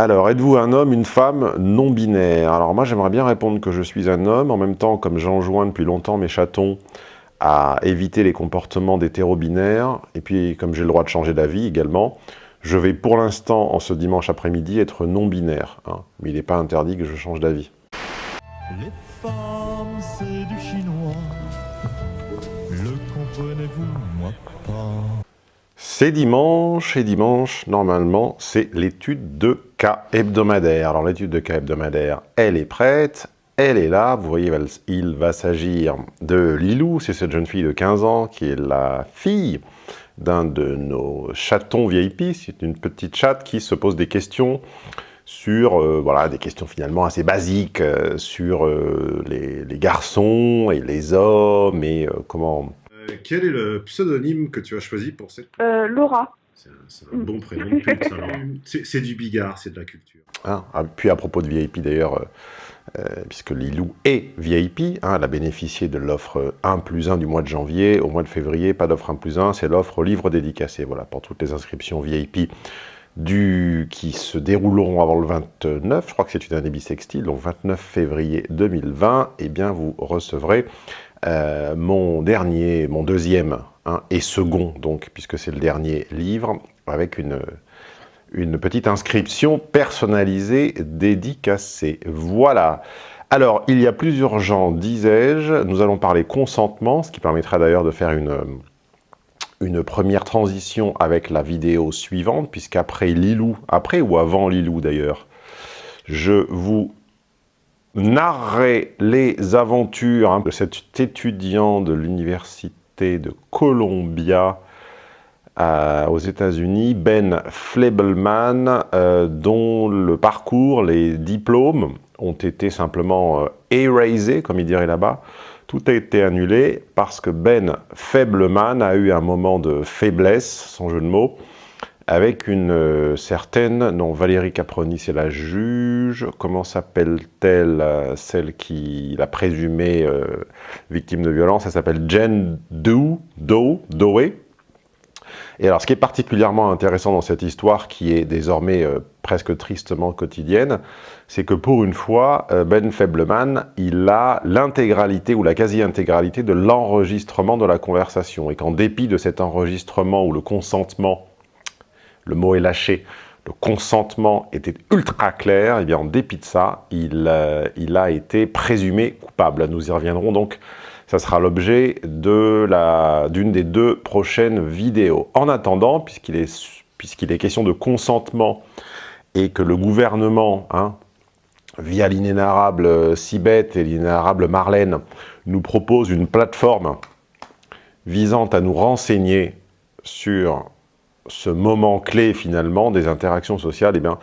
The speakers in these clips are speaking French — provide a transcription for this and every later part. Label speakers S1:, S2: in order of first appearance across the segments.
S1: Alors, êtes-vous un homme, une femme non binaire Alors moi, j'aimerais bien répondre que je suis un homme. En même temps, comme j'enjoins depuis longtemps mes chatons à éviter les comportements d'hétéro-binaires, et puis comme j'ai le droit de changer d'avis également, je vais pour l'instant, en ce dimanche après-midi, être non-binaire. Hein. Mais il n'est pas interdit que je change d'avis. C'est dimanche, et dimanche, normalement, c'est l'étude de cas hebdomadaire. Alors l'étude de cas hebdomadaire, elle est prête, elle est là. Vous voyez, il va s'agir de Lilou, c'est cette jeune fille de 15 ans qui est la fille d'un de nos chatons VIP. C'est une petite chatte qui se pose des questions sur euh, voilà, des questions finalement assez basiques euh, sur euh, les, les, garçons et les hommes et comment
S2: quel est le pseudonyme que tu as choisi pour cette...
S3: Euh, Laura.
S2: C'est un, bon prénom de pute, C'est du bigard, c'est de la culture.
S1: Ah, ah, puis à propos de VIP d'ailleurs, euh, puisque Lilou est VIP, hein, elle a bénéficié de l'offre 1 plus 1 du mois de janvier. Au mois de février, pas d'offre 1 plus 1, c'est l'offre livre dédicacé. Voilà, pour toutes les inscriptions VIP du, qui se dérouleront avant le 29, je crois que c'est une année bisextile, donc 29 février 2020, eh bien vous recevrez euh, mon dernier, mon deuxième hein, et second, donc, puisque c'est le dernier livre, avec une, une petite inscription personnalisée, dédicacée. Voilà. Alors, il y a plus urgent, disais-je, nous allons parler consentement, ce qui permettra d'ailleurs de faire une, une première transition avec la vidéo suivante, puisqu'après Lilou, après ou avant Lilou d'ailleurs, je vous narrer les aventures hein, de cet étudiant de l'université de Columbia euh, aux États-Unis, Ben Flebelman, euh, dont le parcours, les diplômes ont été simplement euh, erasés, comme il dirait là-bas. Tout a été annulé parce que Ben Febleman a eu un moment de faiblesse, sans jeu de mots, avec une euh, certaine, non, Valérie Caproni, c'est la juge, comment s'appelle-t-elle, euh, celle qui l'a présumée euh, victime de violence, elle s'appelle Jen Do, Do, Doe. Et alors, ce qui est particulièrement intéressant dans cette histoire, qui est désormais presque tristement quotidienne, c'est que pour une fois, Ben Febleman, il a l'intégralité ou la quasi-intégralité de l'enregistrement de la conversation, et qu'en dépit de cet enregistrement ou le consentement le mot est lâché, le consentement était ultra clair, et bien en dépit de ça, il, euh, il a été présumé coupable. Nous y reviendrons donc, ça sera l'objet d'une des deux prochaines vidéos. En attendant, puisqu'il est, question de consentement et que le gouvernement, hein, via l'inénarrable Sibeth et l'inénarrable Marlène, nous propose une plateforme visant à nous renseigner sur ce moment clé finalement des interactions sociales, eh bien,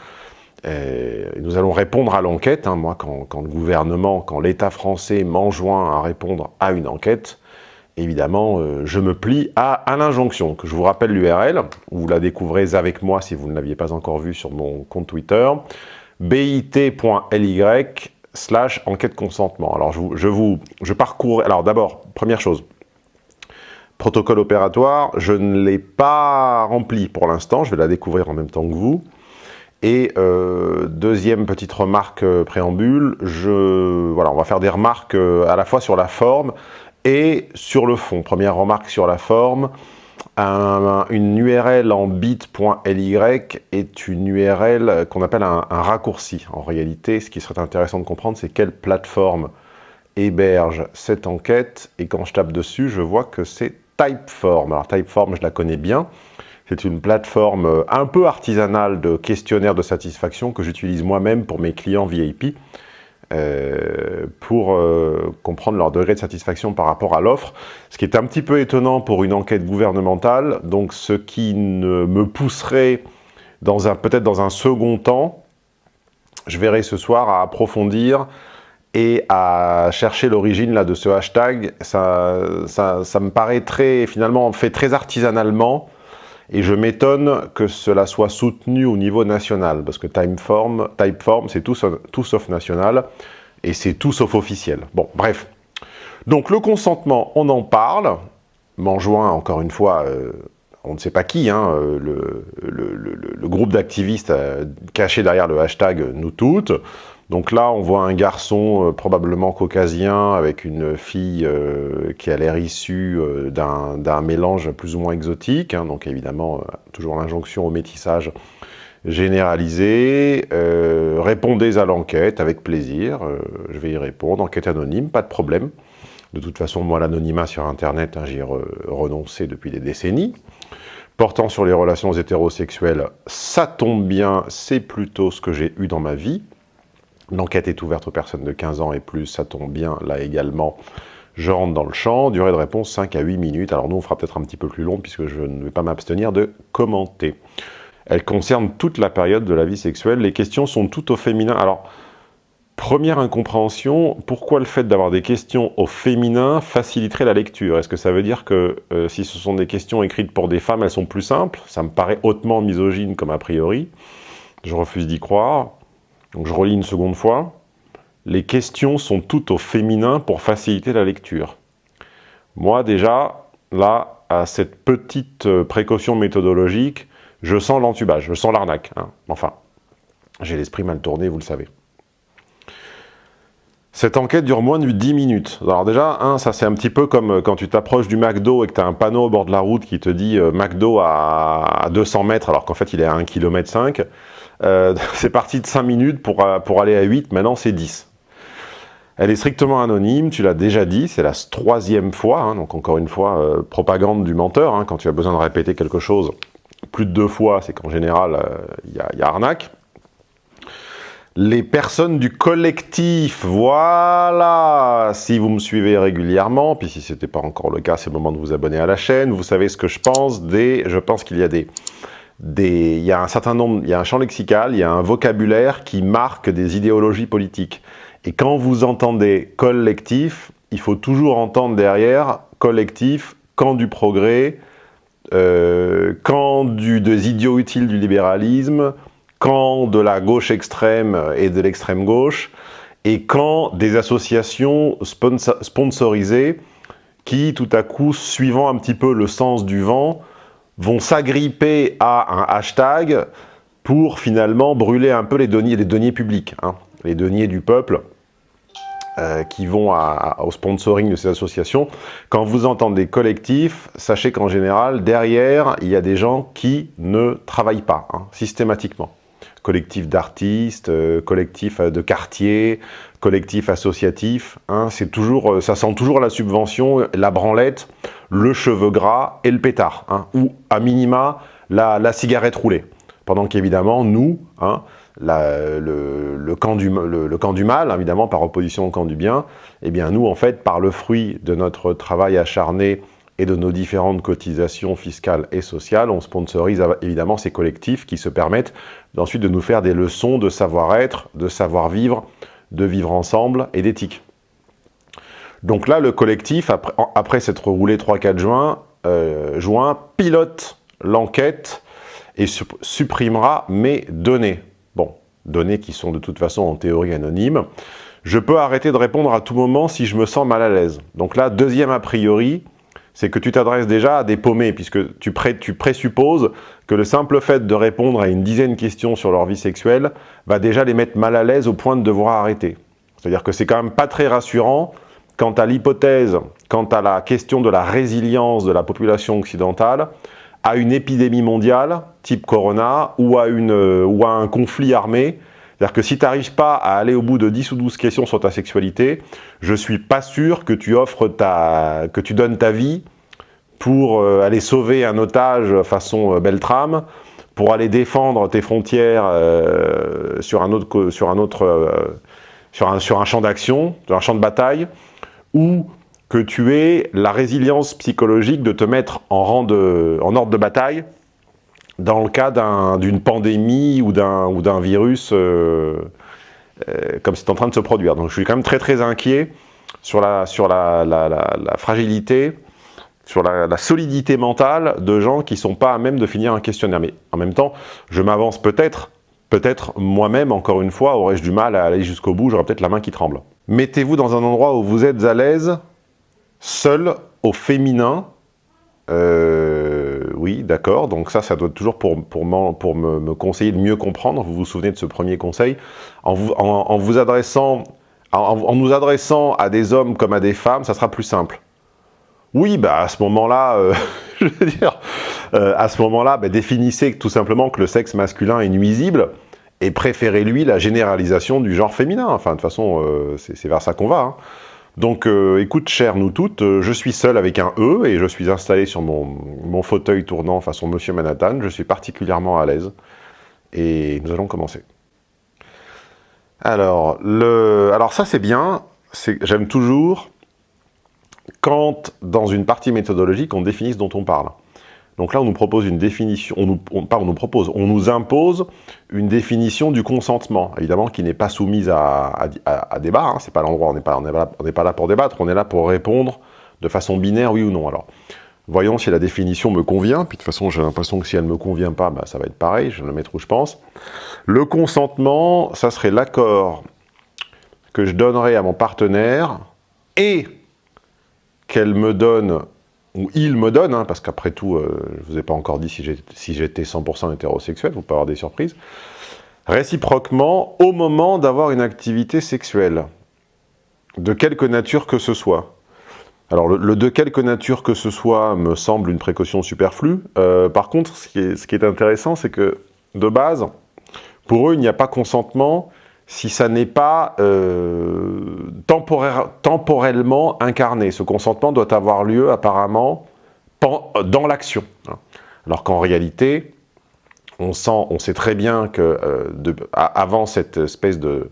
S1: euh, nous allons répondre à l'enquête. Hein. moi, quand, le gouvernement, quand l'État français m'enjoint à répondre à une enquête, évidemment, euh, je me plie à, l'injonction, que je vous rappelle l'URL, vous la découvrez avec moi si vous ne l'aviez pas encore vue sur mon compte Twitter, bit.ly slash enquête consentement. Alors, je, vous, je parcours... Alors d'abord, première chose, Protocole opératoire, je ne l'ai pas rempli pour l'instant, je vais la découvrir en même temps que vous. Et euh, deuxième petite remarque euh, préambule, je, voilà, on va faire des remarques euh, à la fois sur la forme et sur le fond. Première remarque sur la forme, une URL en bit.ly est une URL qu'on appelle un, un, raccourci. En réalité, ce qui serait intéressant de comprendre, c'est quelle plateforme héberge cette enquête. Et quand je tape dessus, je vois que c'est Typeform. Alors Typeform, je la connais bien. C'est une plateforme euh, un peu artisanale de questionnaire de satisfaction que j'utilise moi-même pour mes clients VIP euh, pour euh, comprendre leur degré de satisfaction par rapport à l'offre. Ce qui est un petit peu étonnant pour une enquête gouvernementale, donc ce qui me pousserait peut-être dans un second temps, je verrai ce soir à approfondir et à chercher l'origine de ce hashtag, ça, me paraît très, finalement, fait très artisanalement, et je m'étonne que cela soit soutenu au niveau national, parce que Typeform, Typeform c'est tout, sauf national, et c'est tout sauf officiel. Bon, bref. Donc le consentement, on en parle, m'enjoint encore une fois, euh, on ne sait pas qui, hein, euh, le, groupe d'activistes caché derrière le hashtag « nous toutes ». Donc là, on voit un garçon probablement caucasien avec une fille qui a l'air issue d'un mélange plus ou moins exotique. Hein. donc évidemment, toujours l'injonction au métissage généralisé. répondez à l'enquête avec plaisir. je vais y répondre. Enquête anonyme, pas de problème. De toute façon, moi, l'anonymat sur Internet, hein, j'y ai renoncé depuis des décennies. Portant sur les relations hétérosexuelles, ça tombe bien, c'est plutôt ce que j'ai eu dans ma vie. L'enquête est ouverte aux personnes de 15 ans et plus, ça tombe bien, là également. Je rentre dans le champ, durée de réponse 5 à 8 minutes. Alors nous, on fera peut-être un petit peu plus long puisque je ne vais pas m'abstenir de commenter. Elle concerne toute la période de la vie sexuelle. Les questions sont toutes au féminin. Alors, Première incompréhension, pourquoi le fait d'avoir des questions au féminin faciliterait la lecture? Est-ce que ça veut dire que euh, si ce sont des questions écrites pour des femmes, elles sont plus simples? Ça me paraît hautement misogyne comme a priori. Je refuse d'y croire. Donc je relis une seconde fois. Les questions sont toutes au féminin pour faciliter la lecture. Moi déjà, là, à cette petite euh, précaution méthodologique, je sens l'entubage, je sens l'arnaque. Hein. Enfin, j'ai l'esprit mal tourné, vous le savez. Cette enquête dure moins de 10 minutes. Alors déjà, ça c'est un petit peu comme euh, quand tu t'approches du McDo et que tu as un panneau au bord de la route qui te dit euh, McDo à, 200 mètres alors qu'en fait il est à 1 km 5. c'est parti de 5 minutes pour, euh, pour aller à 8, maintenant c'est 10. Elle est strictement anonyme, tu l'as déjà dit, c'est la troisième fois, hein, donc encore une fois, propagande du menteur, hein, quand tu as besoin de répéter quelque chose plus de deux fois, c'est qu'en général, il y, a arnaque les personnes du collectif, voilà Si vous me suivez régulièrement, puis si ce n'était pas encore le cas, c'est le moment de vous abonner à la chaîne, vous savez ce que je pense des... Je pense qu'il y a des... Il y a un certain nombre, il y a un champ lexical, il y a un vocabulaire qui marque des idéologies politiques. Et quand vous entendez collectif, il faut toujours entendre derrière collectif, camp du progrès, euh, camp du, des idiots utiles du libéralisme, quand de la gauche extrême et de l'extrême gauche, et quand des associations sponsorisées qui, tout à coup, suivant un petit peu le sens du vent, vont s'agripper à un hashtag pour finalement brûler un peu les deniers, les deniers publics, hein, les deniers du peuple, euh, qui vont au sponsoring de ces associations. Quand vous entendez collectif, sachez qu'en général, derrière, il y a des gens qui ne travaillent pas, hein, systématiquement collectif d'artistes, euh, collectif euh, de quartier, collectif associatif. Hein, c'est toujours, euh, ça sent toujours la subvention, la branlette, le cheveu gras et le pétard. Hein, ou à minima, la, cigarette roulée. Pendant qu'évidemment, nous, hein, le, camp du, le, camp du mal, évidemment, par opposition au camp du bien, eh bien nous, en fait, par le fruit de notre travail acharné et de nos différentes cotisations fiscales et sociales, on sponsorise évidemment ces collectifs qui se permettent ensuite de nous faire des leçons de savoir-être, de savoir-vivre, de vivre ensemble et d'éthique. Donc là, le collectif, après, s'être roulé 3-4 juin, euh, juin, pilote l'enquête et supprimera mes données. Bon, données qui sont de toute façon en théorie anonymes. Je peux arrêter de répondre à tout moment si je me sens mal à l'aise. Donc là, deuxième a priori, c'est que tu t'adresses déjà à des paumés, puisque tu, présupposes que le simple fait de répondre à une dizaine de questions sur leur vie sexuelle va déjà les mettre mal à l'aise au point de devoir arrêter. C'est-à-dire que c'est quand même pas très rassurant quant à l'hypothèse, quant à la question de la résilience de la population occidentale à une épidémie mondiale, type Corona, ou à, à un conflit armé, c'est-à-dire que si tu n'arrives pas à aller au bout de 10 ou 12 questions sur ta sexualité, je suis pas sûr que tu offres ta, que tu donnes ta vie pour euh, aller sauver un otage façon euh, Beltrame, pour aller défendre tes frontières euh, sur un autre, sur un autre, sur un champ d'action, sur un champ de bataille, ou que tu aies la résilience psychologique de te mettre en, rang de, en ordre de bataille dans le cas d'une pandémie ou d'un virus euh, euh, comme c'est en train de se produire. Donc je suis quand même très très inquiet sur la, sur la, fragilité, sur la, solidité mentale de gens qui ne sont pas à même de finir un questionnaire. Mais en même temps, je m'avance peut-être, peut-être moi-même, encore une fois, aurais-je du mal à aller jusqu'au bout, j'aurais peut-être la main qui tremble. Mettez-vous dans un endroit où vous êtes à l'aise, seul, au féminin, euh, oui, d'accord. Donc ça, ça doit toujours pour, pour, pour me, conseiller de mieux comprendre. Vous vous souvenez de ce premier conseil? En vous, en, vous adressant, en, nous adressant à des hommes comme à des femmes, ça sera plus simple. Oui, bah à ce moment-là, euh, je veux dire, euh, à ce moment-là, bah, définissez tout simplement que le sexe masculin est nuisible et préférez-lui la généralisation du genre féminin. Enfin, de toute façon, euh, c'est vers ça qu'on va. Hein. Donc, euh, écoute, chère nous toutes, euh, je suis seul avec un E et je suis installé sur mon, fauteuil tournant façon Monsieur Manhattan. Je suis particulièrement à l'aise. Et nous allons commencer. Alors, le, alors ça c'est bien. J'aime toujours quand, dans une partie méthodologique, on définit ce dont on parle. Donc là, on nous propose une définition, on nous, pas on nous propose, on nous impose une définition du consentement, évidemment, qui n'est pas soumise à, débat, hein, c'est pas l'endroit, on n'est pas, là pour débattre, on est là pour répondre de façon binaire, oui ou non. Alors, voyons si la définition me convient, puis de toute façon, j'ai l'impression que si elle ne me convient pas, bah, ça va être pareil, je vais le mettre où je pense. Le consentement, ça serait l'accord que je donnerai à mon partenaire et qu'elle me donne il me donne, hein, parce qu'après tout, euh, je ne vous ai pas encore dit si j'étais 100% hétérosexuel, vous pouvez avoir des surprises, réciproquement au moment d'avoir une activité sexuelle, de quelque nature que ce soit. Alors le, de quelque nature que ce soit me semble une précaution superflue. Euh, par contre, ce qui est intéressant, c'est que de base, pour eux, il n'y a pas consentement si ça n'est pas euh, temporellement incarné. Ce consentement doit avoir lieu apparemment dans l'action. Hein. Alors qu'en réalité, on, sent, on sait très bien que euh, avant cette espèce de,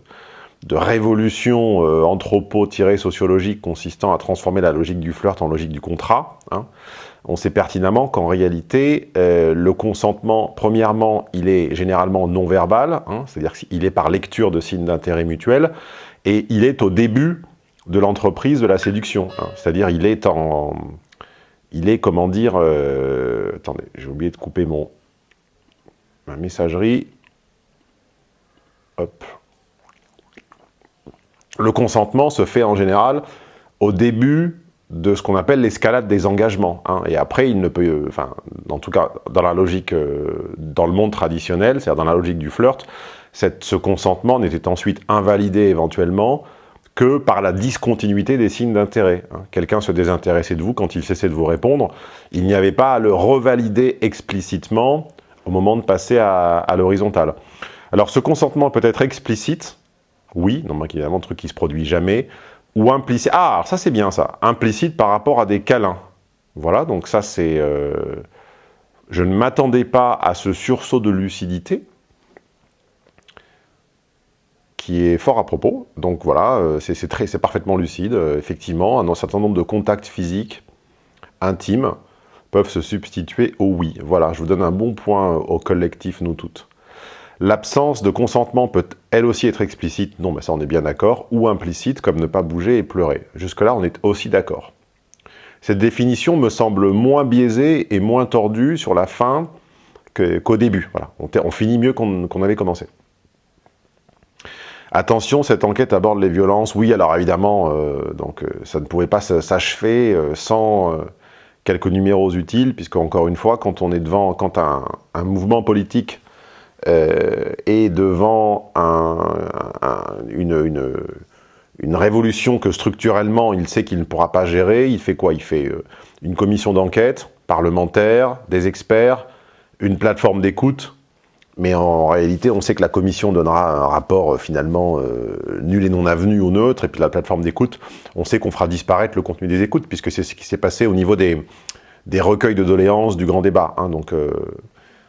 S1: révolution euh, anthropo-sociologique consistant à transformer la logique du flirt en logique du contrat, hein, on sait pertinemment qu'en réalité, euh, le consentement, premièrement, il est généralement non-verbal, hein, c'est-à-dire qu'il est par lecture de signes d'intérêt mutuel, et il est au début de l'entreprise de la séduction, hein. c'est-à-dire il est en... Il est, comment dire... Euh, attendez, j'ai oublié de couper mon, ma messagerie. Hop. Le consentement se fait en général au début de ce qu'on appelle l'escalade des engagements. Hein. Et après, il ne peut, euh, enfin, en tout cas, dans la logique, euh, dans le monde traditionnel, c'est-à-dire dans la logique du flirt, ce consentement n'était ensuite invalidé éventuellement que par la discontinuité des signes d'intérêt. Hein. Quelqu'un se désintéressait de vous quand il cessait de vous répondre, il n'y avait pas à le revalider explicitement au moment de passer à, à l'horizontale. Alors ce consentement peut être explicite, oui, non, évidemment, un truc qui se produit jamais, ou implicite. Ah, ça c'est bien ça. Implicite par rapport à des câlins. Voilà, donc ça c'est... Euh, je ne m'attendais pas à ce sursaut de lucidité qui est fort à propos. Donc voilà, euh, c'est parfaitement lucide. Euh, effectivement, un certain nombre de contacts physiques intimes peuvent se substituer au oui. Voilà, je vous donne un bon point au collectif, nous toutes. L'absence de consentement peut elle aussi être explicite, non mais ça on est bien d'accord, ou implicite comme ne pas bouger et pleurer. Jusque-là on est aussi d'accord. Cette définition me semble moins biaisée et moins tordue sur la fin qu'au début. Voilà. On, finit mieux qu'on avait commencé. Attention, cette enquête aborde les violences. Oui, alors évidemment, euh, donc, euh, ça ne pouvait pas s'achever euh, sans quelques numéros utiles, puisque encore une fois, quand on est devant, quand un mouvement politique euh, et devant une, révolution que structurellement il sait qu'il ne pourra pas gérer, il fait quoi? Il fait euh, une commission d'enquête parlementaire, des experts, une plateforme d'écoute, mais en réalité, on sait que la commission donnera un rapport euh, finalement nul et non avenu ou neutre, et puis la plateforme d'écoute, on sait qu'on fera disparaître le contenu des écoutes, puisque c'est ce qui s'est passé au niveau des, recueils de doléances du grand débat. Hein. donc,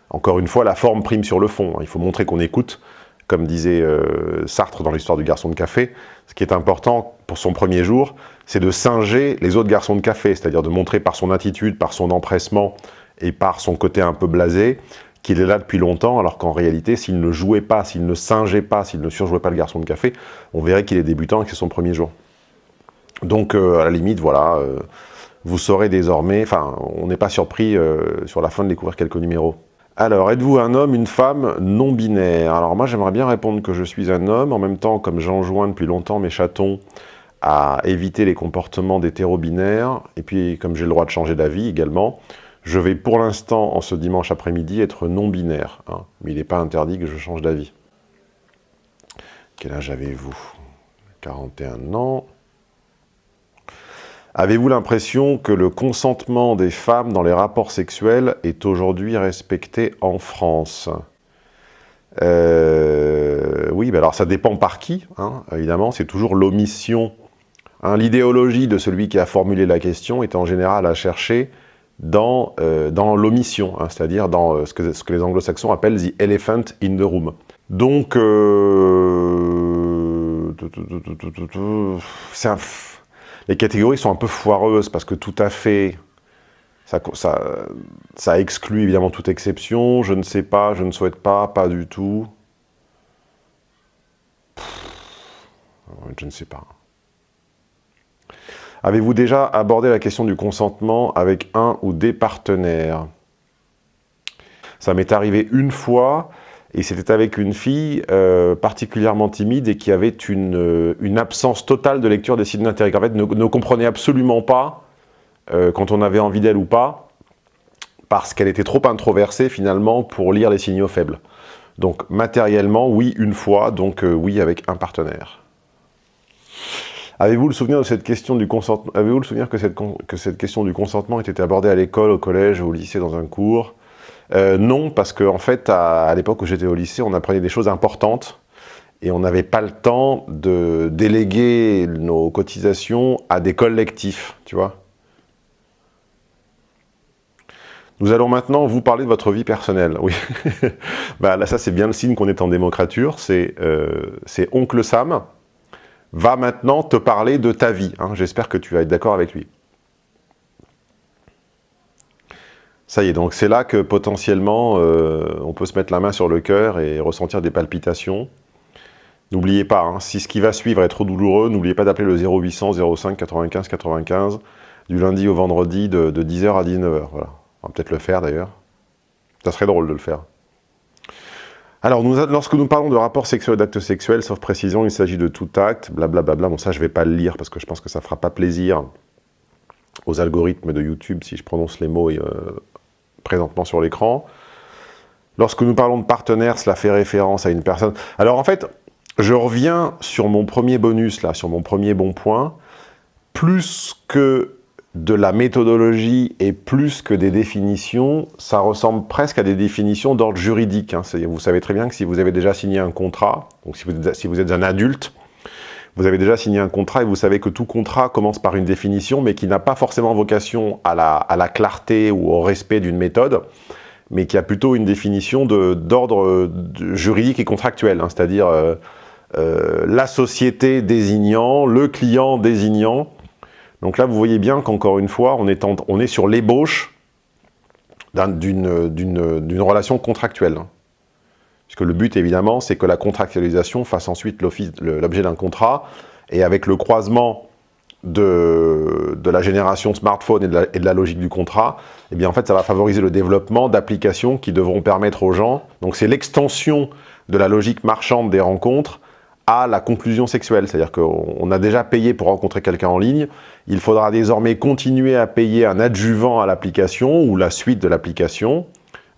S1: encore une fois, la forme prime sur le fond. Il faut montrer qu'on écoute, comme disait euh, Sartre dans l'histoire du garçon de café. Ce qui est important pour son premier jour, c'est de singer les autres garçons de café, c'est-à-dire de montrer par son attitude, par son empressement et par son côté un peu blasé, qu'il est là depuis longtemps, alors qu'en réalité, s'il ne jouait pas, s'il ne singeait pas, s'il ne surjouait pas le garçon de café, on verrait qu'il est débutant et que c'est son premier jour. Donc, euh, à la limite, voilà, euh, vous saurez désormais, enfin, on n'est pas surpris sur la fin de découvrir quelques numéros. Alors, êtes-vous un homme, une femme non binaire? Alors moi, j'aimerais bien répondre que je suis un homme. En même temps, comme j'enjoins depuis longtemps mes chatons à éviter les comportements d'hétéro-binaires, et puis comme j'ai le droit de changer d'avis également, Je vais pour l'instant, en ce dimanche après-midi, être non-binaire. Hein. mais il n'est pas interdit que je change d'avis. Quel âge avez-vous? 41 ans. Avez-vous l'impression que le consentement des femmes dans les rapports sexuels est aujourd'hui respecté en France? Euh, Oui, alors ça dépend par qui, hein, évidemment, c'est toujours l'omission. Hein, l'idéologie de celui qui a formulé la question est en général à chercher dans, euh, l'omission, hein, c'est-à-dire dans euh, ce, que, ce, que, les anglo-saxons appellent « the elephant in the room ». Donc, un, les catégories sont un peu foireuses parce que tout à fait, ça, exclut évidemment toute exception. Je ne sais pas, je ne souhaite pas, pas du tout. Je ne sais pas. Avez-vous déjà abordé la question du consentement avec un ou des partenaires? Ça m'est arrivé une fois, et c'était avec une fille euh, particulièrement timide et qui avait une, euh, une, absence totale de lecture des signes d'intérêt. En fait, ne, ne, comprenait absolument pas euh, quand on avait envie d'elle ou pas, parce qu'elle était trop introversée finalement pour lire les signaux faibles. Donc matériellement, oui, une fois, donc oui avec un partenaire. Avez-vous le souvenir de cette question du consentement Avez-vous le souvenir que cette, que cette question du consentement était abordée à l'école, au collège au lycée dans un cours? Euh, non, parce qu'en en fait, à, l'époque où j'étais au lycée, on apprenait des choses importantes et on n'avait pas le temps de déléguer nos cotisations à des collectifs, tu vois. Nous allons maintenant vous parler de votre vie personnelle. Oui, bah, là ça c'est bien le signe qu'on est en démocrature, c'est euh, Oncle Sam va maintenant te parler de ta vie. Hein. J'espère que tu vas être d'accord avec lui. Ça y est, donc c'est là que potentiellement euh, on peut se mettre la main sur le cœur et ressentir des palpitations. N'oubliez pas, hein, si ce qui va suivre est trop douloureux, n'oubliez pas d'appeler le 0800 05 95 95 du lundi au vendredi de, 10h à 19h. Voilà. On va peut-être le faire d'ailleurs. Ça serait drôle de le faire. Alors, lorsque nous parlons de rapports sexuels et d'actes sexuels, sauf précision, il s'agit de tout acte, blablabla. Bon, ça, je ne vais pas le lire parce que je pense que ça ne fera pas plaisir aux algorithmes de YouTube si je prononce les mots euh, présentement sur l'écran. Lorsque nous parlons de partenaire, cela fait référence à une personne. Alors en fait, je reviens sur mon premier bonus, là, sur mon premier bon point. Plus que de la méthodologie et plus que des définitions, ça ressemble presque à des définitions d'ordre juridique. Hein. Vous savez très bien que si vous avez déjà signé un contrat, donc si vous êtes, si vous êtes un adulte, vous avez déjà signé un contrat et vous savez que tout contrat commence par une définition, mais qui n'a pas forcément vocation à la, clarté ou au respect d'une méthode, mais qui a plutôt une définition d'ordre juridique et contractuel, hein, c'est-à-dire euh, euh, la société désignant, le client désignant. Donc là, vous voyez bien qu'encore une fois, on est, on est sur l'ébauche d'une relation contractuelle. Puisque le but, évidemment, c'est que la contractualisation fasse ensuite l'objet d'un contrat, et avec le croisement de, la génération smartphone et de, la, et de, la, logique du contrat, eh bien en fait ça va favoriser le développement d'applications qui devront permettre aux gens, donc c'est l'extension de la logique marchande des rencontres à la conclusion sexuelle, c'est-à-dire qu'on a déjà payé pour rencontrer quelqu'un en ligne, il faudra désormais continuer à payer un adjuvant à l'application ou la suite de l'application,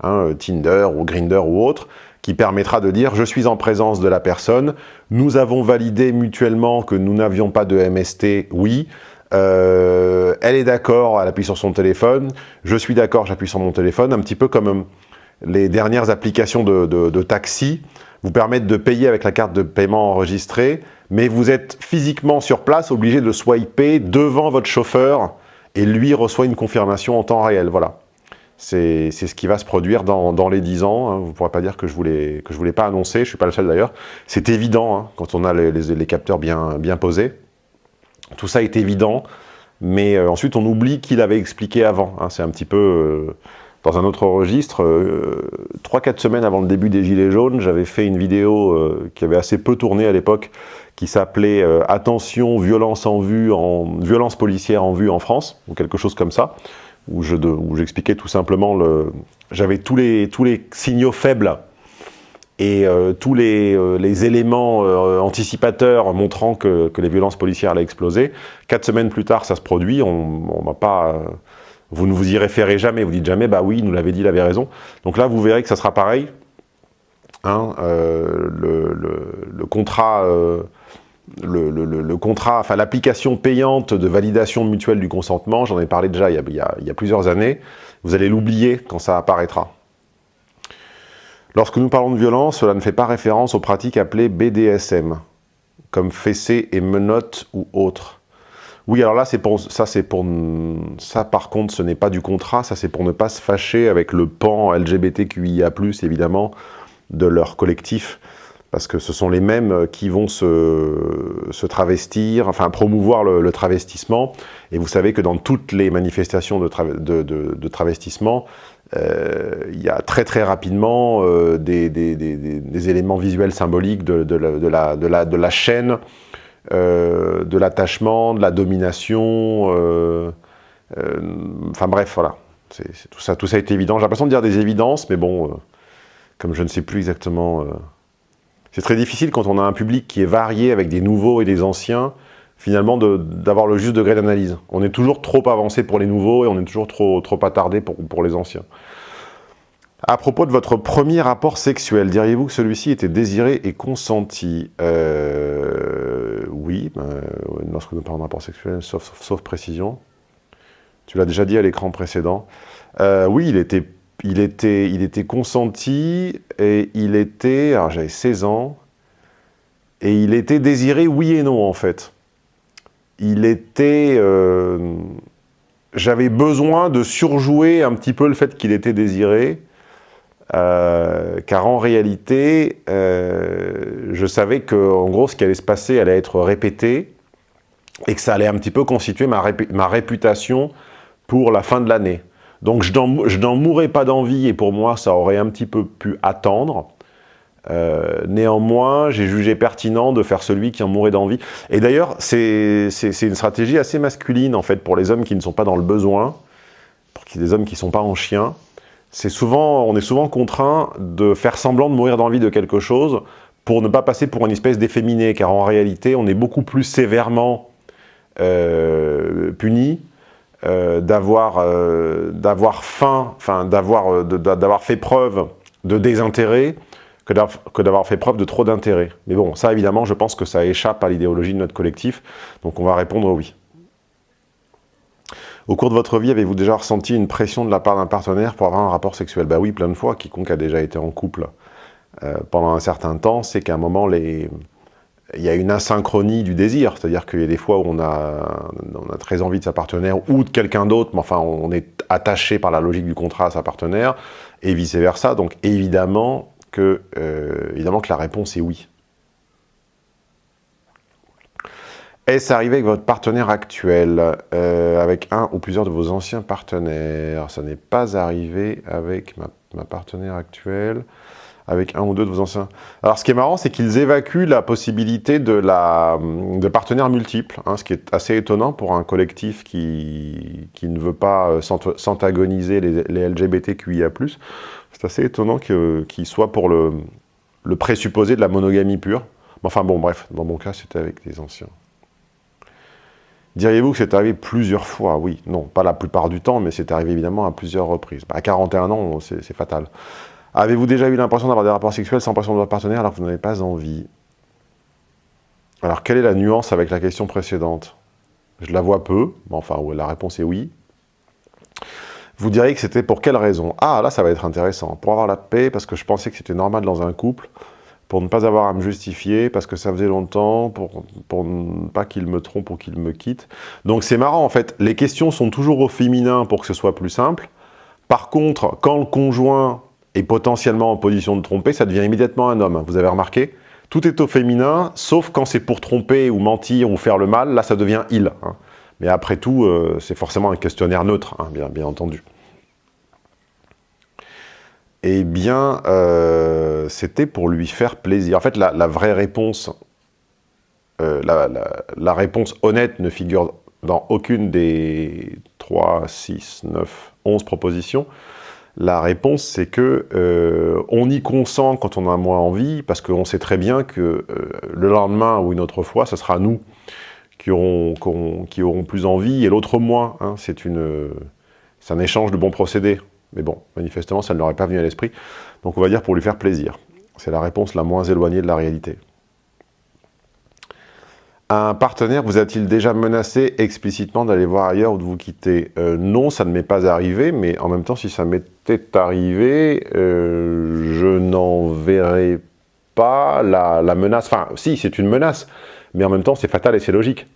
S1: hein, Tinder ou Grinder ou autre, qui permettra de dire « je suis en présence de la personne, nous avons validé mutuellement que nous n'avions pas de MST, oui, euh, elle est d'accord, elle appuie sur son téléphone, je suis d'accord, j'appuie sur mon téléphone », un petit peu comme euh, les dernières applications de, taxi vous permettent de payer avec la carte de paiement enregistrée, mais vous êtes physiquement sur place, obligé de swiper devant votre chauffeur, et lui reçoit une confirmation en temps réel, voilà. C'est ce qui va se produire dans, les 10 ans. Hein. Vous ne pourrez pas dire que je ne voulais, voulais pas annoncer, je ne suis pas le seul d'ailleurs. C'est évident hein, quand on a les, capteurs bien, posés. Tout ça est évident, mais euh, ensuite on oublie qu'il avait expliqué avant. Hein. C'est un petit peu euh, dans un autre registre. 3-4 euh, semaines avant le début des Gilets jaunes, j'avais fait une vidéo euh, qui avait assez peu tourné à l'époque, qui s'appelait Attention, violence en vue, en violence policière en vue en France », ou quelque chose comme ça où j'expliquais tout simplement, le, j'avais tous les, signaux faibles et euh, tous les, euh, éléments euh, anticipateurs montrant que, les violences policières allaient exploser. Quatre semaines plus tard, ça se produit, on m'a pas Vous ne vous y référez jamais, vous dites jamais, bah oui, il nous l'avait dit, il avait raison. Donc là, vous verrez que ça sera pareil. Hein, le, contrat, le, contrat, enfin l'application payante de validation mutuelle du consentement, j'en ai parlé déjà il y a, plusieurs années, vous allez l'oublier quand ça apparaîtra. Lorsque nous parlons de violence, cela ne fait pas référence aux pratiques appelées BDSM, comme fessée et menottes ou autres. Oui, alors là, ça, pour ça. Par contre, ce n'est pas du contrat. Ça, c'est pour ne pas se fâcher avec le pan LGBTQIA+, évidemment, de leur collectif, parce que ce sont les mêmes qui vont se, travestir, enfin promouvoir le, travestissement. Et vous savez que dans toutes les manifestations de, travestissement, euh, il y a très très rapidement euh, des, éléments visuels symboliques de, la, de la chaîne euh, de l'attachement, de la domination, euh, euh, enfin bref, voilà. tout, ça, tout ça est évident. J'ai l'impression de dire des évidences, mais bon, comme je ne sais plus exactement... c'est très difficile quand on a un public qui est varié avec des nouveaux et des anciens, finalement d'avoir le juste degré d'analyse. On est toujours trop avancé pour les nouveaux et on est toujours trop, trop attardé pour, pour les anciens. À propos de votre premier rapport sexuel, diriez-vous que celui-ci était désiré et consenti? Euh, Oui, ben, lorsque nous parlons de rapport sexuel, sauf, précision. Tu l'as déjà dit à l'écran précédent. Euh, oui, il était, il, était, consenti et il était... Alors j'avais 16 ans. Et il était désiré oui et non, en fait. Il était... Euh, j'avais besoin de surjouer un petit peu le fait qu'il était désiré euh, car en réalité, euh, je savais que, en gros, ce qui allait se passer allait être répété et que ça allait un petit peu constituer ma réputation pour la fin de l'année. Donc je n'en mourrais pas d'envie et pour moi, ça aurait un petit peu pu attendre. Euh, néanmoins, j'ai jugé pertinent de faire celui qui en mourait d'envie. Et d'ailleurs, c'est une stratégie assez masculine, en fait, pour les hommes qui ne sont pas dans le besoin, pour des hommes qui ne sont pas en chien souvent, on est souvent contraint de faire semblant de mourir d'envie de quelque chose pour ne pas passer pour une espèce d'efféminé, car en réalité, on est beaucoup plus sévèrement euh, puni euh, d'avoir euh, faim, enfin d'avoir d'avoir fait preuve de désintérêt que d'avoir fait preuve de trop d'intérêt. Mais bon, ça évidemment, je pense que ça échappe à l'idéologie de notre collectif, donc on va répondre oui. Au cours de votre vie, avez-vous déjà ressenti une pression de la part d'un partenaire pour avoir un rapport sexuel? Bah oui, plein de fois. Quiconque a déjà été en couple euh, pendant un certain temps, c'est qu'à un moment, les... il y a une asynchronie du désir. C'est-à-dire qu'il y a des fois où on a, très envie de sa partenaire ou de quelqu'un d'autre, mais enfin, on est attaché par la logique du contrat à sa partenaire, et vice-versa. Donc évidemment que, euh, évidemment que la réponse est oui. Est-ce arrivé avec votre partenaire actuel, euh, avec un ou plusieurs de vos anciens partenaires Ça n'est pas arrivé avec ma, partenaire actuelle, avec un ou deux de vos anciens... Alors, ce qui est marrant, c'est qu'ils évacuent la possibilité de, la, de partenaires multiples, hein, ce qui est assez étonnant pour un collectif qui, qui ne veut pas euh, s'antagoniser les, les, LGBTQIA+. C'est assez étonnant qu'ils soient pour le, le présupposé de la monogamie pure. Enfin bon, bref, dans mon cas, c'était avec des anciens. Diriez-vous que c'est arrivé plusieurs fois? Oui, non, pas la plupart du temps, mais c'est arrivé évidemment à plusieurs reprises. À 41 ans, c'est fatal. Avez-vous déjà eu l'impression d'avoir des rapports sexuels sans pression de votre partenaire alors que vous n'avez pas envie? Alors, quelle est la nuance avec la question précédente? Je la vois peu, mais enfin, la réponse est oui. Vous diriez que c'était pour quelle raison? Ah, là, ça va être intéressant. Pour avoir la paix, parce que je pensais que c'était normal dans un couple, pour ne pas avoir à me justifier, parce que ça faisait longtemps, pour, pour ne pas qu'il me trompe ou qu'il me quitte. Donc c'est marrant, en fait, les questions sont toujours au féminin pour que ce soit plus simple. Par contre, quand le conjoint est potentiellement en position de tromper, ça devient immédiatement un homme. Vous avez remarqué Tout est au féminin, sauf quand c'est pour tromper ou mentir ou faire le mal, là ça devient « il hein. Mais après tout, euh, c'est forcément un questionnaire neutre, hein, bien, entendu. Eh bien, euh, c'était pour lui faire plaisir. En fait, la, vraie réponse, euh, la, réponse honnête ne figure dans aucune des 3, 6, 9, 11 propositions. La réponse, c'est que euh, on y consent quand on a moins envie, parce qu'on sait très bien que le lendemain ou une autre fois, ce sera nous qui aurons, qui auront plus envie et l'autre moins. Hein. C'est une C'est un échange de bons procédés. Mais bon, manifestement, ça ne leur est pas venu à l'esprit. Donc on va dire pour lui faire plaisir. C'est la réponse la moins éloignée de la réalité. Un partenaire vous a-t-il déjà menacé explicitement d'aller voir ailleurs ou de vous quitter? Euh, Non, ça ne m'est pas arrivé, mais en même temps, si ça m'était arrivé, euh, je n'en verrais pas la, menace. Enfin, si, c'est une menace, mais en même temps, c'est fatal et c'est logique,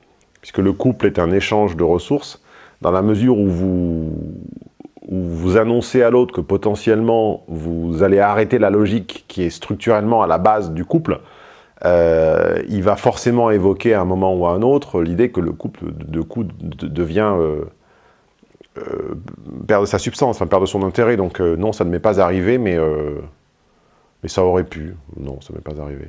S1: puisque le couple est un échange de ressources, dans la mesure où vous, où vous annoncez à l'autre que potentiellement, vous allez arrêter la logique qui est structurellement à la base du couple, euh, il va forcément évoquer à un moment ou à un autre l'idée que le couple de coup devient euh, euh, sa substance, enfin perd de son intérêt. Donc non, ça ne m'est pas arrivé, mais, mais ça aurait pu. Non, ça ne m'est pas arrivé.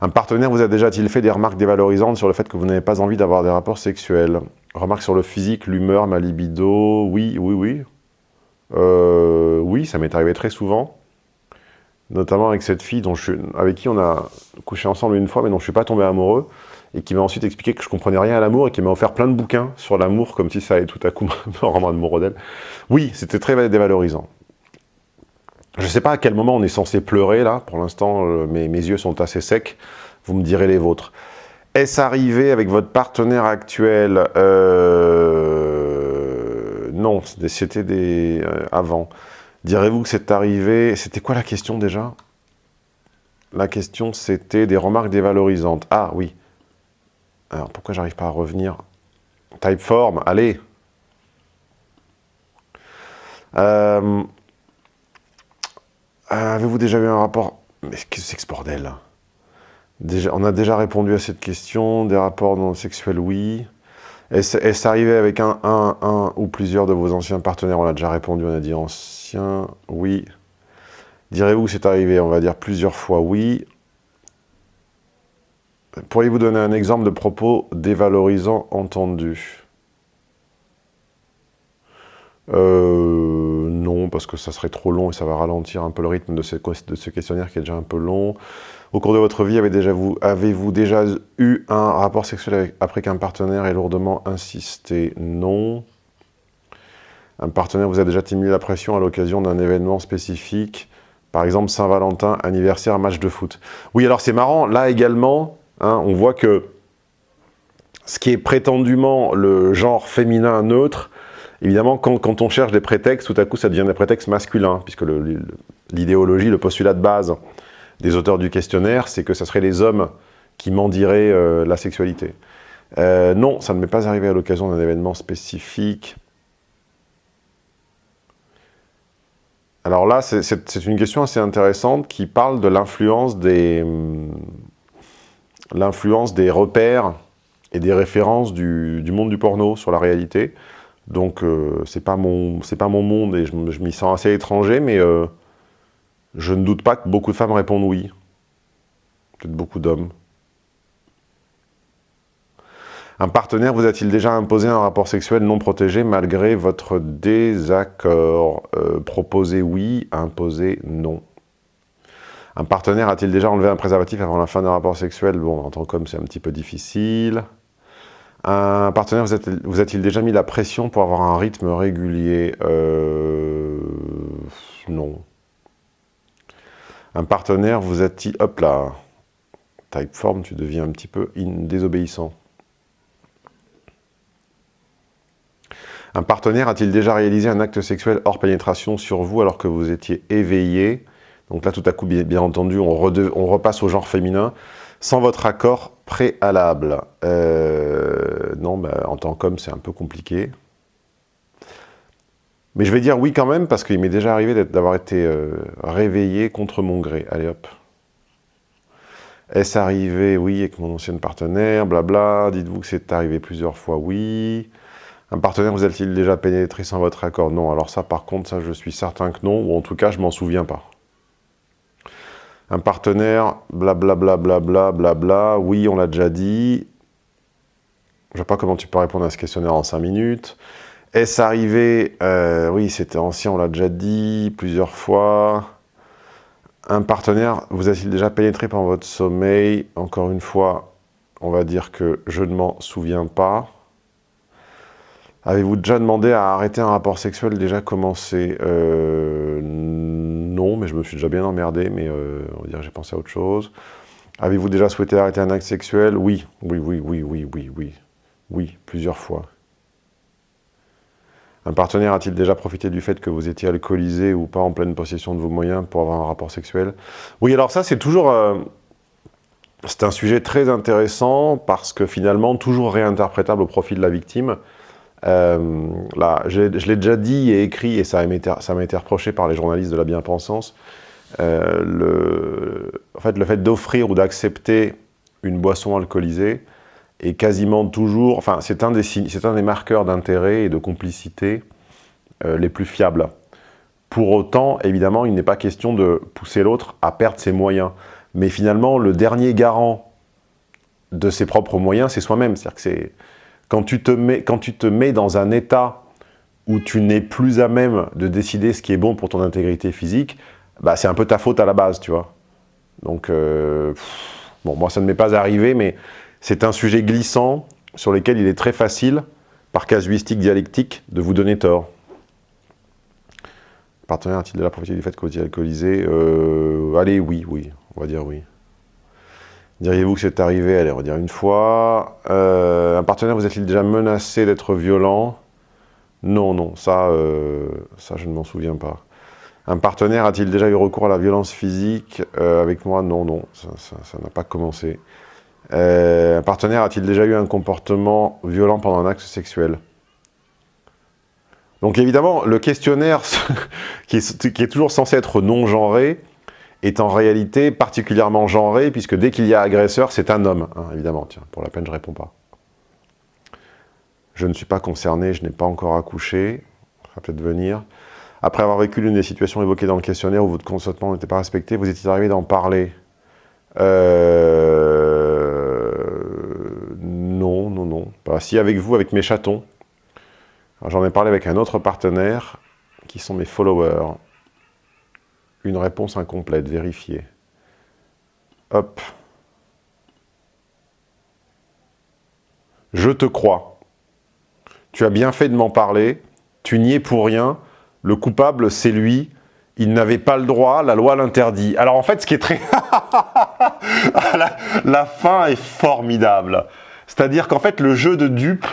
S1: Un partenaire vous a déjà-t-il fait des remarques dévalorisantes sur le fait que vous n'avez pas envie d'avoir des rapports sexuels? Remarques sur le physique, l'humeur, ma libido? Oui, oui, oui. oui, ça m'est arrivé très souvent notamment avec cette fille dont je, avec qui on a couché ensemble une fois, mais dont je suis pas tombé amoureux, et qui m'a ensuite expliqué que je comprenais rien à l'amour, et qui m'a offert plein de bouquins sur l'amour, comme si ça allait tout à coup me rendre amoureux d'elle. Oui, c'était très dévalorisant. Je ne sais pas à quel moment on est censé pleurer, là, pour l'instant, euh, mes, mes yeux sont assez secs, vous me direz les vôtres. Est-ce arrivé avec votre partenaire actuel euh... Non, c'était des... Euh, avant. Direz-vous que c'est arrivé... C'était quoi la question déjà? La question, c'était des remarques dévalorisantes. Ah, oui. Alors, pourquoi j'arrive pas à revenir? Typeform, allez euh, Avez-vous déjà eu un rapport... Mais qu'est-ce que c'est que ce bordel On a déjà répondu à cette question. Des rapports non sexuels, oui. Est-ce arrivé avec un, un, un ou plusieurs de vos anciens partenaires? On a déjà répondu, on a dit ancien, oui. Direz-vous que c'est arrivé? On va dire plusieurs fois oui. Pourriez-vous donner un exemple de propos dévalorisant entendu? Euh, non, parce que ça serait trop long et ça va ralentir un peu le rythme de ce, de ce questionnaire qui est déjà un peu long. Au cours de votre vie, avez-vous avez déjà eu un rapport sexuel après qu'un partenaire ait lourdement insisté? Non. Un partenaire vous a déjà mis la pression à l'occasion d'un événement spécifique, par exemple Saint-Valentin, anniversaire, match de foot. Oui, alors c'est marrant, là également, hein, on voit que ce qui est prétendument le genre féminin neutre, évidemment, quand, on cherche des prétextes, tout à coup, ça devient des prétextes masculins, puisque l'idéologie, le, postulat de base des auteurs du questionnaire, c'est que ce serait les hommes qui mendiraient euh, la sexualité. Euh, non, ça ne m'est pas arrivé à l'occasion d'un événement spécifique. Alors là, c'est une question assez intéressante qui parle de l'influence des, hum, repères et des références du, monde du porno sur la réalité. Donc, euh, c'est pas, mon, pas mon monde et je, m'y sens assez étranger, mais je ne doute pas que beaucoup de femmes répondent oui. Peut-être beaucoup d'hommes. Un partenaire vous a-t-il déjà imposé un rapport sexuel non protégé malgré votre désaccord? Euh, Proposer oui, imposer non. Un partenaire a-t-il déjà enlevé un préservatif avant la fin d'un rapport sexuel? Bon, en tant qu'homme, c'est un petit peu difficile. Un partenaire vous a-t-il déjà mis la pression pour avoir un rythme régulier? Euh, Non. Un partenaire vous a-t-il... Hop là Typeform, tu deviens un petit peu désobéissant. Un partenaire a-t-il déjà réalisé un acte sexuel hors pénétration sur vous alors que vous étiez éveillé? Donc là, tout à coup, bien, entendu, on, repasse au genre féminin, sans votre accord préalable. Euh, non, bah, en tant qu'homme, c'est un peu compliqué. Mais je vais dire oui quand même, parce qu'il m'est déjà arrivé d'avoir été euh, réveillé contre mon gré. Allez hop. Est-ce arrivé Oui, avec mon ancienne partenaire, blabla. Dites-vous que c'est arrivé plusieurs fois Oui. Un partenaire vous a-t-il déjà pénétré sans votre accord? Non. Alors ça, par contre, ça, je suis certain que non. Ou en tout cas, je m'en souviens pas. Un partenaire, blablabla, blabla, blabla. Oui, on l'a déjà dit. Je ne vois pas comment tu peux répondre à ce questionnaire en 5 minutes. Est-ce arrivé euh, Oui, c'était ancien, on l'a déjà dit plusieurs fois. Un partenaire vous a-t-il déjà pénétré pendant votre sommeil? Encore une fois, on va dire que je ne m'en souviens pas. Avez-vous déjà demandé à arrêter un rapport sexuel? Déjà commencé euh, Non, mais je me suis déjà bien emmerdé, mais euh, on va dire j'ai pensé à autre chose. Avez-vous déjà souhaité arrêter un acte sexuel? Oui, oui, oui, oui, oui, oui, oui. Oui, plusieurs fois. Un partenaire a-t-il déjà profité du fait que vous étiez alcoolisé ou pas en pleine possession de vos moyens pour avoir un rapport sexuel? Oui, alors ça, c'est toujours... Euh, c'est un sujet très intéressant parce que finalement, toujours réinterprétable au profit de la victime. Euh, là, je l'ai déjà dit et écrit, et ça m'a été, reproché par les journalistes de la bien-pensance. Euh, en fait, le fait d'offrir ou d'accepter une boisson alcoolisée est quasiment toujours... Enfin, c'est un, des, un des marqueurs d'intérêt et de complicité euh, les plus fiables. Pour autant, évidemment, il n'est pas question de pousser l'autre à perdre ses moyens. Mais finalement, le dernier garant de ses propres moyens, c'est soi-même. C'est-à-dire que c'est quand, tu te mets, quand tu te mets dans un état où tu n'es plus à même de décider ce qui est bon pour ton intégrité physique, bah, c'est un peu ta faute à la base, tu vois. Donc, euh, bon, moi, ça ne m'est pas arrivé, mais c'est un sujet glissant sur lequel il est très facile, par casuistique dialectique, de vous donner tort. Partenaire a-t-il de la profité du fait que vous alcoolisé euh, Allez, oui, oui. On va dire oui. Diriez-vous que c'est arrivé? Allez, on va dire une fois. Euh, un partenaire vous a-t-il déjà menacé d'être violent? Non, non, ça, euh, ça je ne m'en souviens pas. Un partenaire a-t-il déjà eu recours à la violence physique? Avec moi Non, non, ça n'a pas commencé. Un partenaire a-t-il déjà eu un comportement violent pendant un acte sexuel? Donc évidemment, le questionnaire, qui est toujours censé être non-genré, est en réalité particulièrement genré, puisque dès qu'il y a agresseur, c'est un homme, hein, évidemment. Tiens, pour la peine, je ne réponds pas. Je ne suis pas concerné, je n'ai pas encore accouché. Ça va peut-être venir. Après avoir vécu l'une des situations évoquées dans le questionnaire où votre consentement n'était pas respecté, vous étiez arrivé d'en parler? Euh... Non, non, avec vous, avec mes chatons. J'en ai parlé avec un autre partenaire, qui sont mes followers. Une réponse incomplète, vérifiée. Hop. Je te crois. Tu as bien fait de m'en parler. Tu n'y es pour rien. Le coupable, c'est lui. Il n'avait pas le droit, la loi l'interdit. Alors en fait, ce qui est très... la fin est formidable. C'est-à-dire qu'en fait, le jeu de dupe,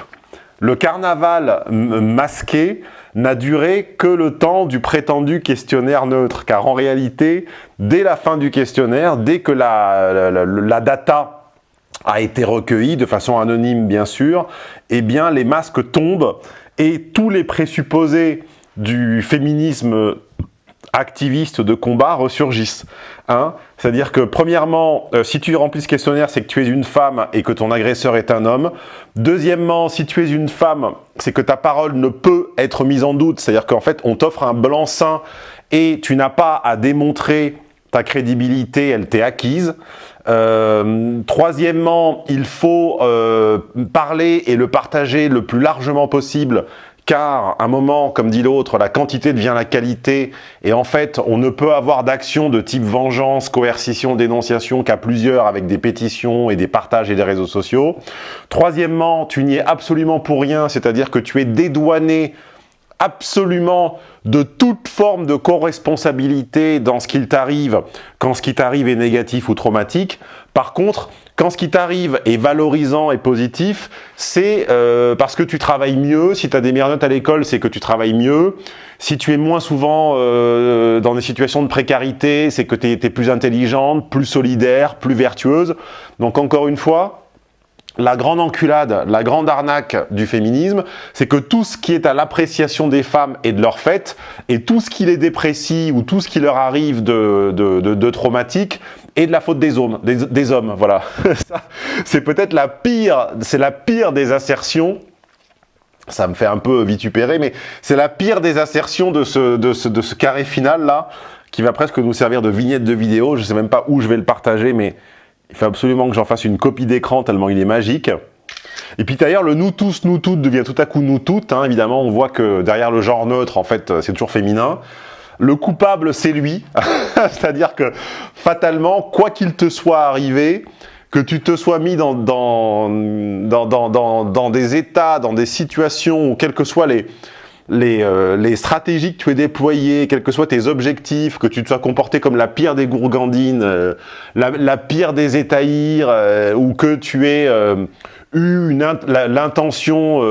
S1: le carnaval masqué, n'a duré que le temps du prétendu questionnaire neutre. Car en réalité, dès la fin du questionnaire, dès que la, la, data a été recueillie, de façon anonyme bien sûr, eh bien les masques tombent et tous les présupposés du féminisme activiste de combat ressurgissent. Hein C'est-à-dire que premièrement, euh, si tu remplis ce questionnaire, c'est que tu es une femme et que ton agresseur est un homme. Deuxièmement, si tu es une femme, c'est que ta parole ne peut être mise en doute. C'est-à-dire qu'en fait, on t'offre un blanc-seing et tu n'as pas à démontrer ta crédibilité, elle t'est acquise. Euh, troisièmement, il faut euh, parler et le partager le plus largement possible car à un moment, comme dit l'autre, la quantité devient la qualité, et en fait, on ne peut avoir d'action de type vengeance, coercition, dénonciation qu'à plusieurs avec des pétitions et des partages et des réseaux sociaux. Troisièmement, tu n'y es absolument pour rien, c'est-à-dire que tu es dédouané absolument de toute forme de co-responsabilité dans ce qu'il t'arrive quand ce qui t'arrive est négatif ou traumatique. Par contre, quand ce qui t'arrive est valorisant et positif, c'est euh, parce que tu travailles mieux. Si tu as des meilleures notes à l'école, c'est que tu travailles mieux. Si tu es moins souvent euh, dans des situations de précarité, c'est que tu es, plus intelligente, plus solidaire, plus vertueuse. Donc encore une fois, la grande enculade, la grande arnaque du féminisme, c'est que tout ce qui est à l'appréciation des femmes et de leur fait, et tout ce qui les déprécie ou tout ce qui leur arrive de, traumatique, est de la faute des hommes. Des, hommes voilà. c'est peut-être la pire, c'est la pire des assertions ça me fait un peu vitupérer, mais c'est la pire des assertions de ce, de ce, de ce carré final là, qui va presque nous servir de vignette de vidéo. Je sais même pas où je vais le partager, mais il faut absolument que j'en fasse une copie d'écran tellement il est magique. Et puis d'ailleurs, le nous tous, nous toutes devient tout à coup nous toutes. Hein. Évidemment, on voit que derrière le genre neutre, en fait, c'est toujours féminin. Le coupable, c'est lui. C'est-à-dire que, fatalement, quoi qu'il te soit arrivé, que tu te sois mis dans, des états, dans des situations, quels que soient euh, les, stratégies que tu aies déployées, quels que soient tes objectifs, que tu te sois comporté comme la pire des gourgandines, euh, la, pire des étaïrs, euh, ou que tu aies eu l'intention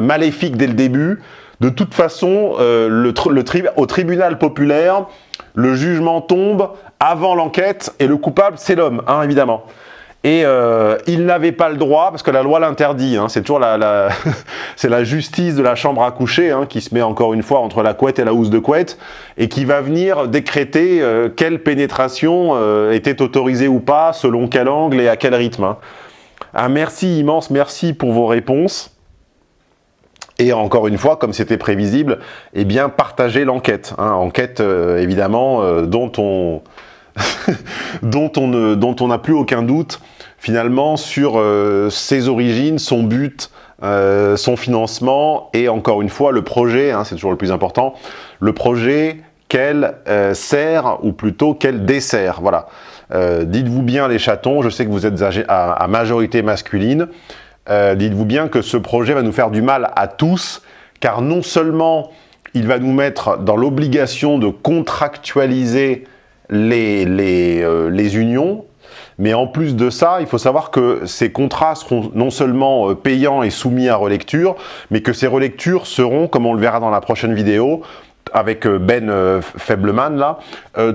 S1: maléfique dès le début, de toute façon, tri au tribunal populaire, le jugement tombe avant l'enquête et le coupable, c'est l'homme, hein, évidemment. Et euh, il n'avait pas le droit, parce que la loi l'interdit, hein, c'est toujours la, la la justice de la chambre à coucher hein, qui se met encore une fois entre la couette et la housse de couette, et qui va venir décréter euh, quelle pénétration euh, était autorisée ou pas, selon quel angle et à quel rythme. Un merci immense, merci pour vos réponses. Et encore une fois, comme c'était prévisible, eh bien, partagez l'enquête. Hein, enquête, euh, évidemment, euh, dont on dont on n'a plus aucun doute, finalement, sur euh, ses origines, son but, son financement, et encore une fois, le projet, hein, c'est toujours le plus important, le projet qu'elle sert, ou plutôt qu'elle dessert. Voilà. Dites-vous bien les chatons, je sais que vous êtes à majorité masculine, euh, dites-vous bien que ce projet va nous faire du mal à tous, car non seulement il va nous mettre dans l'obligation de contractualiser les, les, euh, les, unions, mais en plus de ça, il faut savoir que ces contrats seront non seulement euh, payants et soumis à relecture, mais que ces relectures seront, comme on le verra dans la prochaine vidéo, avec Ben Feibleman là,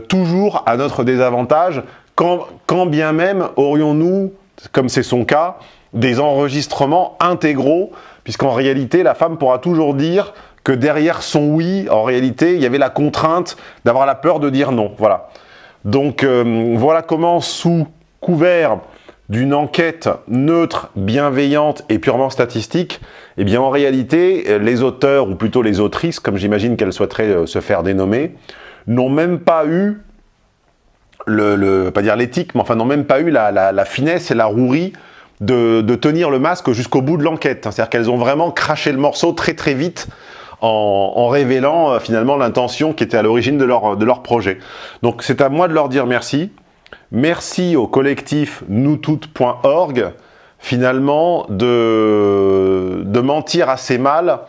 S1: toujours à notre désavantage, quand bien même aurions-nous, comme c'est son cas, des enregistrements intégraux, puisqu'en réalité, la femme pourra toujours dire que derrière son oui, en réalité, il y avait la contrainte d'avoir la peur de dire non. Voilà. Donc euh, voilà comment, sous couvert d'une enquête neutre, bienveillante et purement statistique, eh bien en réalité, les auteurs, ou plutôt les autrices, comme j'imagine qu'elles souhaiteraient euh, se faire dénommer, n'ont même pas eu le, pas dire l'éthique, mais enfin n'ont même pas eu la, la, finesse et la rouerie de, tenir le masque jusqu'au bout de l'enquête. C'est-à-dire qu'elles ont vraiment craché le morceau très très vite en, révélant euh, finalement l'intention qui était à l'origine de leur, de leur projet. Donc c'est à moi de leur dire merci. Merci au collectif noustout.org finalement de, de mentir assez mal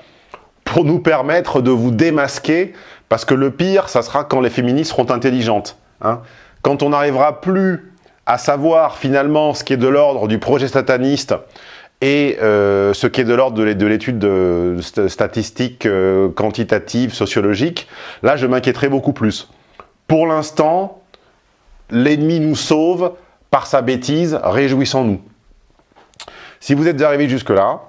S1: pour nous permettre de vous démasquer parce que le pire, ça sera quand les féministes seront intelligentes. Hein. Quand on n'arrivera plus à savoir finalement ce qui est de l'ordre du projet sataniste et euh, ce qui est de l'ordre de l'étude statistique, euh, quantitative, sociologique, là je m'inquiéterais beaucoup plus. Pour l'instant, l'ennemi nous sauve par sa bêtise, réjouissons-nous. Si vous êtes arrivé jusque-là,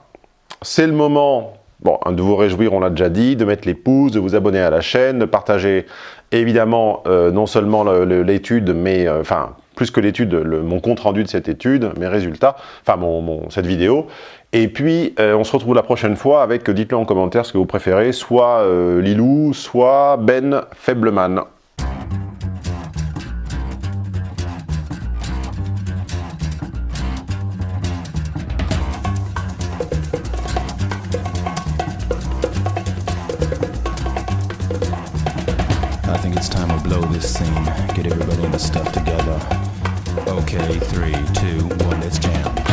S1: c'est le moment bon, de vous réjouir, on l'a déjà dit, de mettre les pouces, de vous abonner à la chaîne, de partager évidemment euh, non seulement l'étude, mais enfin plus que l'étude, mon compte rendu de cette étude, mes résultats, enfin mon, cette vidéo. Et puis, euh, on se retrouve la prochaine fois avec, dites-le en commentaire ce que vous préférez, soit euh, Lilou, soit Ben Feibleman.